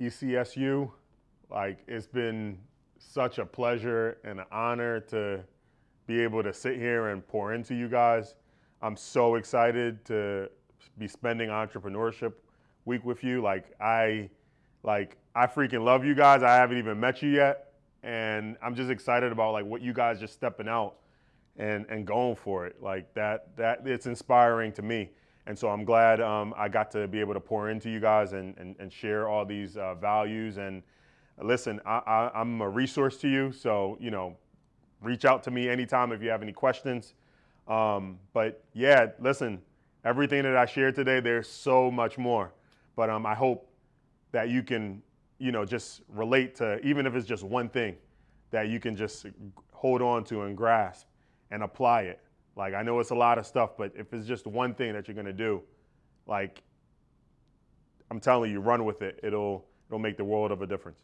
ECSU. Like it's been such a pleasure and an honor to be able to sit here and pour into you guys. I'm so excited to be spending entrepreneurship week with you. Like I like I freaking love you guys. I haven't even met you yet and I'm just excited about like what you guys just stepping out and and going for it. Like that that it's inspiring to me. And so I'm glad um, I got to be able to pour into you guys and, and, and share all these uh, values. And listen, I, I, am a resource to you. So, you know, reach out to me anytime if you have any questions. Um, but yeah, listen, everything that I shared today, there's so much more. But um, I hope that you can, you know, just relate to, even if it's just one thing, that you can just hold on to and grasp and apply it. Like I know it's a lot of stuff, but if it's just one thing that you're gonna do, like I'm telling you, run with it. It'll it'll make the world of a difference.